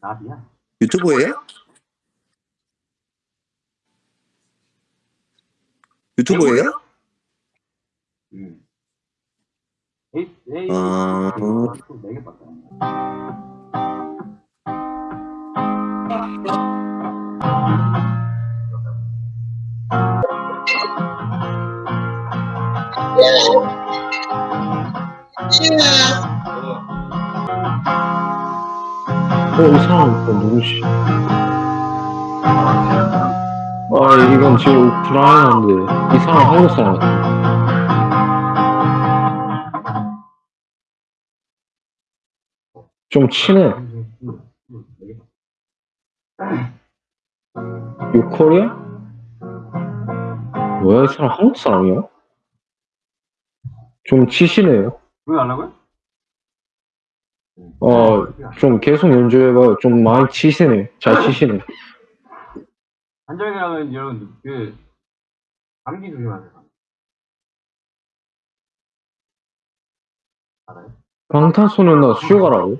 나비야? 유튜브예요? 유튜브예요? 응. 에이, 에이, 아. 네 어, 이 사람 또 누구시? 아, 이건 지금 우크라이나인데, 이 사람 한국 사람 같아. 좀 친해. 유코리아? 뭐야, 이 사람 한국 사람이야? 좀 치시네요. 왜 달라고요? 어, 좀 계속 연주해봐요. 좀 많이 치시네. 잘 치시네. 한정이라면 여러분 그 감기 조심하세요. 알아요? 방탄소년단 수요가라고?